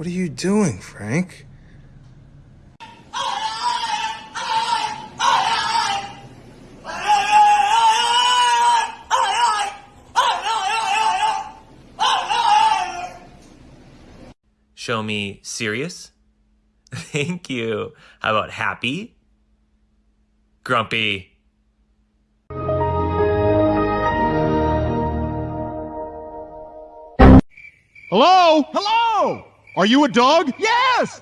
What are you doing, Frank? Show me serious. Thank you. How about happy? Grumpy. Hello? Hello? Are you a dog? Yes!